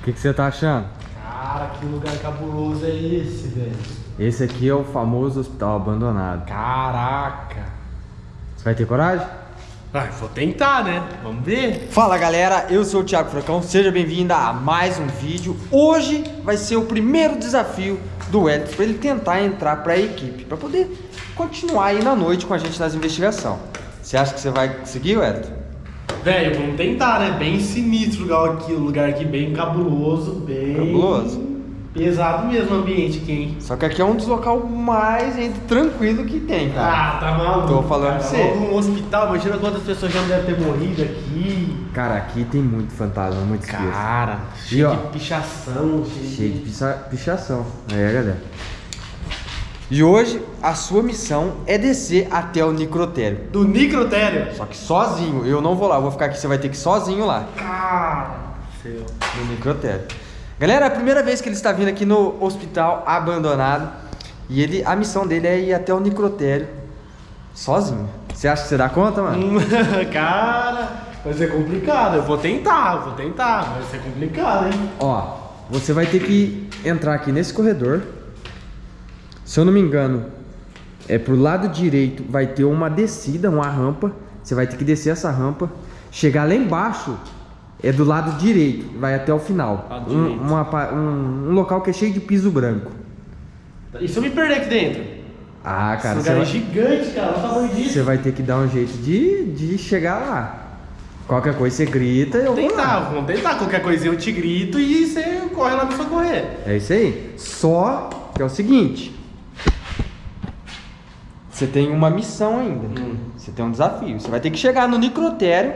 O que, que você tá achando? Cara, que lugar cabuloso é esse, velho? Esse aqui é o famoso hospital abandonado. Caraca. Você vai ter coragem? Ah, vou tentar, né? Vamos ver. Fala galera, eu sou o Thiago Fracão, seja bem-vindo a mais um vídeo. Hoje vai ser o primeiro desafio do Edson para ele tentar entrar para a equipe, para poder continuar aí na noite com a gente nas investigações. Você acha que você vai conseguir, Edson? Velho, vamos tentar, né? Bem sinistro o lugar aqui, lugar aqui bem cabuloso, bem... Cabuloso? Pesado mesmo o ambiente aqui, hein? Só que aqui é um dos locais mais gente, tranquilo que tem, cara. Ah, tá maluco. Tô falando pra você. Um hospital, imagina quantas pessoas já não devem ter morrido aqui. Cara, aqui tem muito fantasma, muito espírito. Cara, E, cheio ó, de pichação, cheio, Cheio de picha- pichação. É, galera. E hoje a sua missão é descer até o necrotério. Do necrotério. Só que sozinho, eu não vou lá, eu vou ficar aqui, você vai ter que ir sozinho lá. Cara, seu. No necrotério. Galera, é a primeira vez que ele está vindo aqui no hospital abandonado. E ele, a missão dele é ir até o necrotério sozinho. Você acha que você dá conta, mano? Hum, cara, vai ser complicado. Eu vou tentar, vou tentar. Vai ser complicado, hein? Ó, você vai ter que entrar aqui nesse corredor. Se eu não me engano, é pro lado direito vai ter uma descida, uma rampa. Você vai ter que descer essa rampa. Chegar lá embaixo é do lado direito, vai até o final. Lado Um, uma um- um local que é cheio de piso branco. E se eu me perder aqui dentro? Ah, cara, Esse você lugar é vai, gigante, cara. Olha o tamanho disso. você vai ter que dar um jeito de, de chegar lá. Qualquer coisa você grita e eu vou Tentar, lá. vamos tentar. Qualquer coisinha eu te grito e você corre lá me socorrer. É isso aí. Só que é o seguinte. Você tem uma missão ainda. Hum. Você tem um desafio. Você vai ter que chegar no necrotério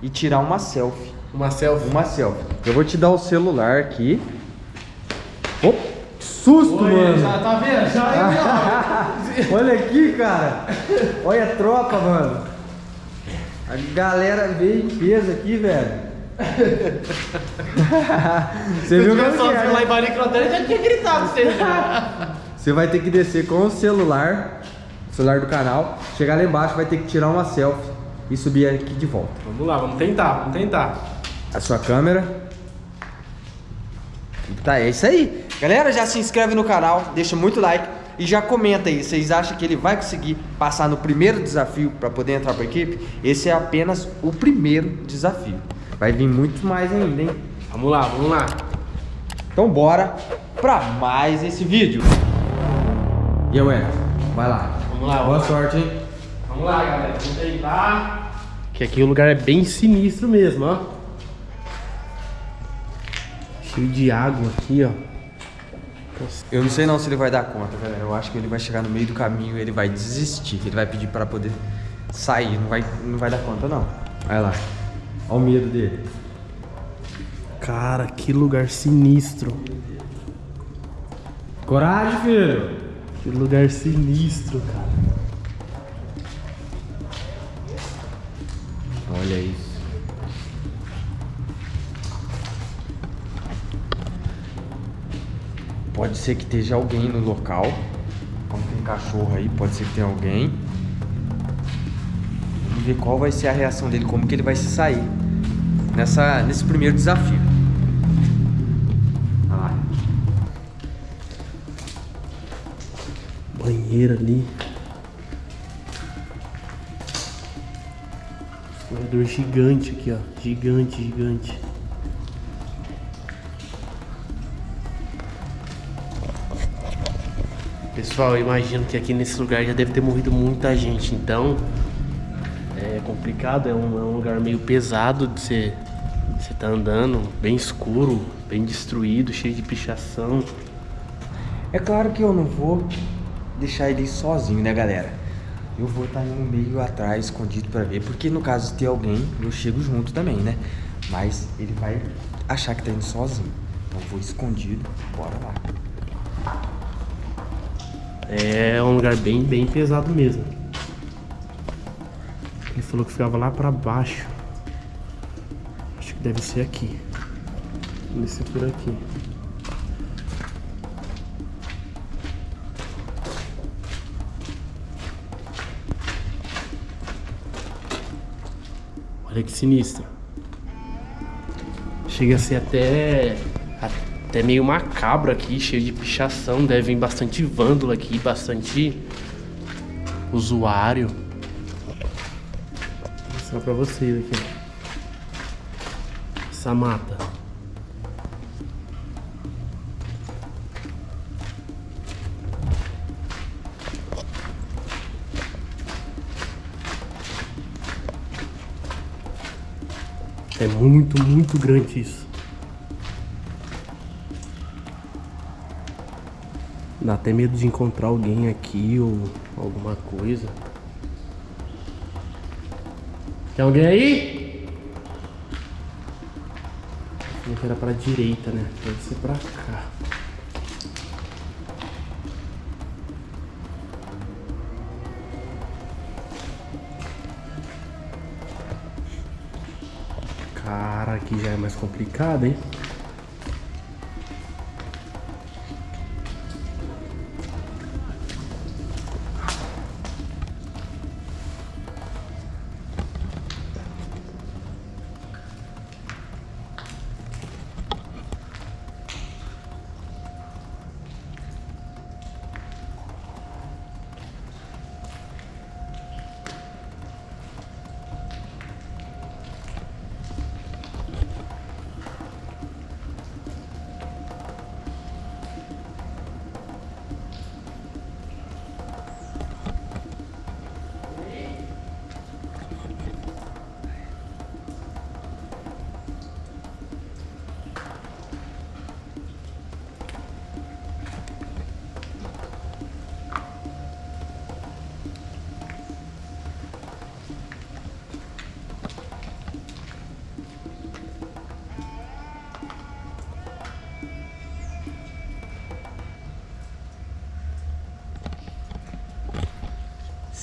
e tirar uma selfie. Uma selfie. Uma selfie. Eu vou te dar o celular aqui. Opa, que susto, Oi, mano. já tá vendo? Já é Olha aqui, cara. Olha a tropa, mano. A galera veio em peso aqui, velho. Você eu viu que é, sozinho lá né? em Baricrotério, já tinha gritado você já. Você vai ter que descer com o celular, celular do canal, chegar lá embaixo, vai ter que tirar uma selfie e subir aqui de volta. Vamos lá, vamos tentar, vamos tentar. A sua câmera. Tá, é isso aí. Galera, já se inscreve no canal, deixa muito like e já comenta aí. Vocês acham que ele vai conseguir passar no primeiro desafio para poder entrar para equipe? Esse é apenas o primeiro desafio. Vai vir muito mais ainda, hein? Vamos lá, vamos lá. Então bora para mais esse vídeo. E eu, vai lá. Vamos lá, Boa sorte, hein? Vamos lá, galera. Vamos tentar. Que aqui o lugar é bem sinistro mesmo, ó. Cheio de água aqui, ó. Eu não sei não se ele vai dar conta, galera. Eu acho que ele vai chegar no meio do caminho e ele vai desistir. Ele vai pedir para poder sair. Não vai, não vai dar conta não. Vai lá. Olha o medo dele. Cara, que lugar sinistro. Coragem, filho. Que lugar sinistro, cara. Olha isso. Pode ser que esteja alguém no local. Como tem cachorro aí, pode ser que tenha alguém. Vamos ver qual vai ser a reação dele, como que ele vai se sair nessa, nesse primeiro desafio. Olha lá. Banheiro ali. Gigante aqui, ó. Gigante, gigante. Pessoal, eu imagino que aqui nesse lugar já deve ter morrido muita gente, então é complicado, é um, é um lugar meio pesado de você você tá andando, bem escuro, bem destruído, cheio de pichação. É claro que eu não vou deixar ele sozinho, né, galera? Eu vou estar no meio atrás, escondido pra ver, porque no caso de ter alguém, eu chego junto também, né? Mas ele vai achar que tá indo sozinho. Então vou escondido, bora lá. É um lugar bem, bem pesado mesmo. Ele falou que ficava lá pra baixo. Acho que deve ser aqui. Deve ser por aqui. Olha que sinistro. Chega a ser até Até meio macabro aqui, cheio de pichação. Deve vir bastante vândalo aqui, bastante usuário. Vou mostrar pra vocês aqui. Essa mata. É muito, muito grande isso. Dá até medo de encontrar alguém aqui ou alguma coisa. Tem alguém aí? Que era pra direita, né? Deve ser pra cá. Aqui já é mais complicado, hein?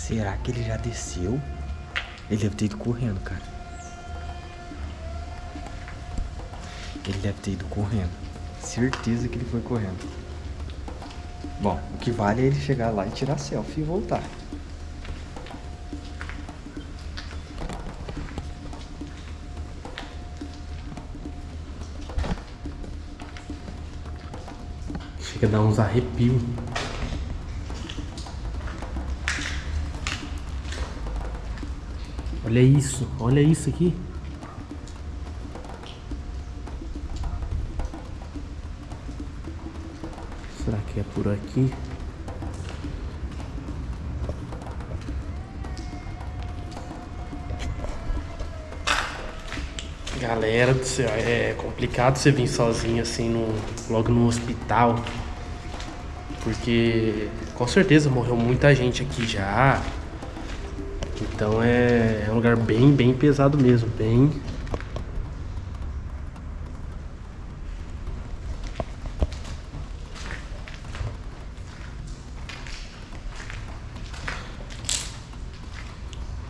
Será que ele já desceu? Ele deve ter ido correndo, cara. Ele deve ter ido correndo. Certeza que ele foi correndo. Bom, o que vale é ele chegar lá e tirar selfie e voltar. Chega a dar uns arrepios. Olha isso, olha isso aqui. Será que é por aqui? Galera do céu, é complicado você vir sozinho assim no, logo no hospital. Porque com certeza morreu muita gente aqui já. Então é, é um lugar bem, bem pesado mesmo, bem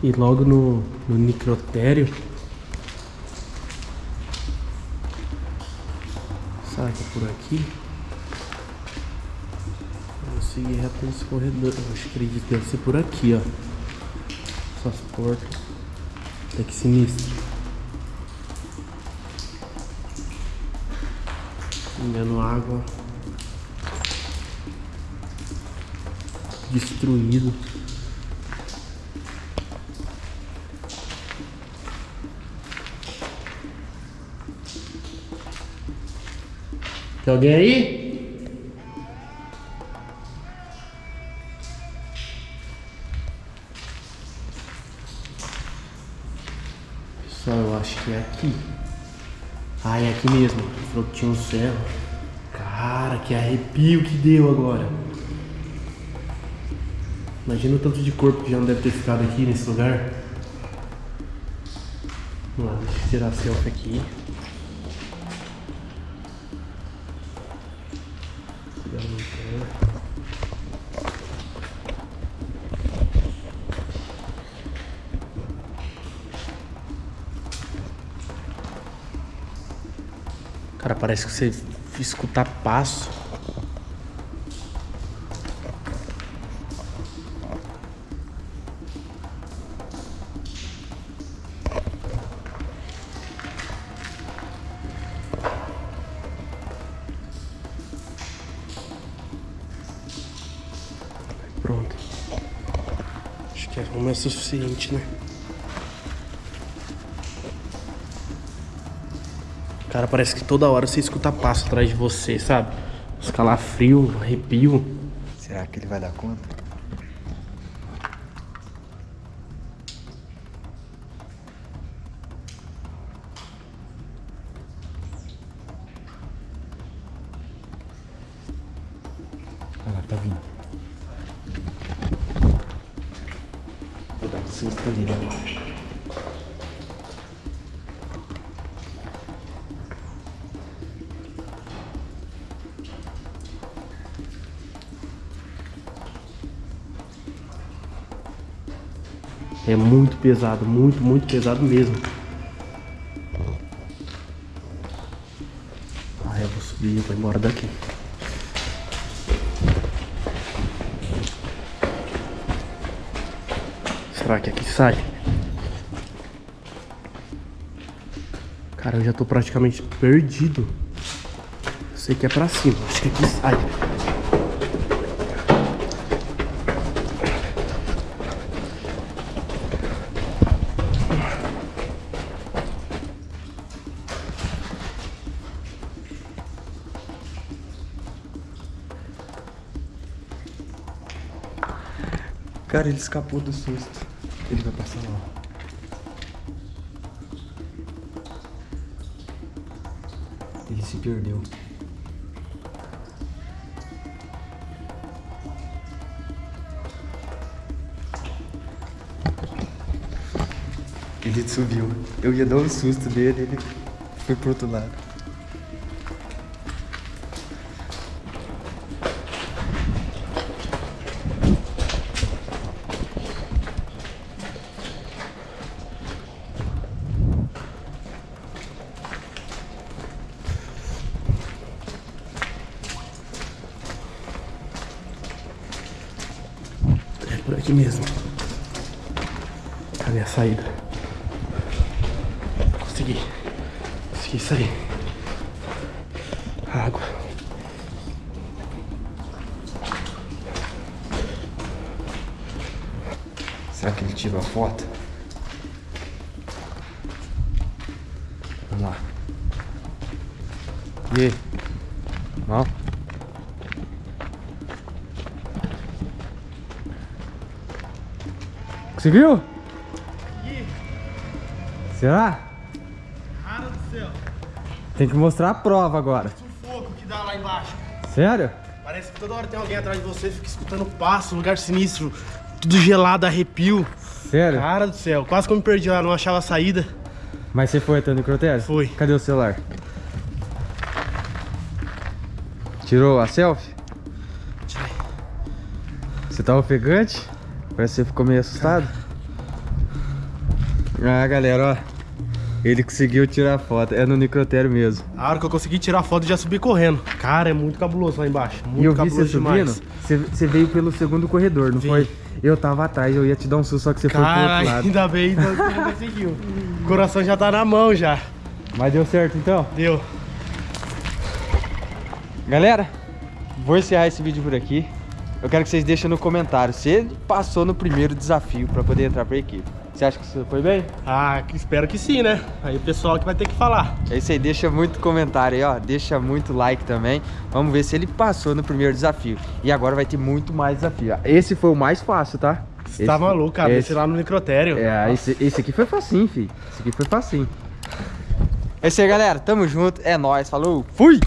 E logo no, no necrotério. Que é por aqui? Vou seguir reto nesse corredor. Eu acredito que deve ser por aqui, ó. Essas portas. Até que sinistro. Engano água. Destruído. Tem alguém aí? Pessoal, eu acho que é aqui. Ah, é aqui mesmo. Falou que tinha um céu. Cara, que arrepio que deu agora. Imagina o tanto de corpo que já não deve ter ficado aqui nesse lugar. Vamos lá, deixa eu tirar a selfie aqui. Cuidado. Cara, parece que você escutar passo. Pronto. Acho que é o é suficiente, né? Cara, parece que toda hora você escuta passo atrás de você, sabe? Os calafrios, arrepio. Será que ele vai dar conta? Olha lá, tá vindo. Vou dar um susto ali, né? É muito pesado, muito, muito pesado mesmo. Ah, eu vou subir, eu vou embora daqui. Será que aqui sai? Cara, eu já tô praticamente perdido. Sei que é pra cima, acho que aqui sai. Cara, ele escapou do susto. Ele vai passar lá. Ele se perdeu. Ele subiu. Eu ia dar um susto nele, ele foi pro outro lado. Por aqui mesmo. Cadê a saída? Consegui. Consegui sair. Água. Será que ele tirou a foto? Vamos lá. E aí? Mal? Conseguiu? Será? Cara do céu. Tem que mostrar a prova agora. Sufoco que dá lá embaixo. Sério? Parece que toda hora tem alguém atrás de você, fica escutando passo, lugar sinistro, tudo gelado, arrepio. Sério? Cara do céu, quase que eu me perdi lá, não achava a saída. Mas você foi até o necrotério? Fui. Cadê o celular? Tirou a selfie? Tirei. Você tá ofegante? Parece que você ficou meio assustado. Ah, galera, ó. Ele conseguiu tirar a foto. É no necrotério mesmo. A hora que eu consegui tirar a foto, eu já subi correndo. Cara, é muito cabuloso lá embaixo. Muito e eu vi você cabuloso demais. subindo. Você, veio pelo segundo corredor, não Vim. foi? Eu tava atrás, eu ia te dar um susto, só que você foi pro Cara, outro lado. ainda bem que você não conseguiu. O coração já tá na mão já. Mas deu certo então? Deu. Galera, vou encerrar esse vídeo por aqui. Eu quero que vocês deixem no comentário se ele passou no primeiro desafio pra poder entrar pra equipe. Você acha que isso foi bem? Ah, espero que sim, né? Aí o pessoal que vai ter que falar. É isso aí, deixa muito comentário aí, ó. Deixa muito like também. Vamos ver se ele passou no primeiro desafio. E agora vai ter muito mais desafio. Esse foi o mais fácil, tá? Você tá maluco, cara. esse- Esse lá no necrotério. É, esse, esse aqui foi facinho, filho. Esse aqui foi facinho. É isso aí, galera. Tamo junto. É nóis. Falou. Fui!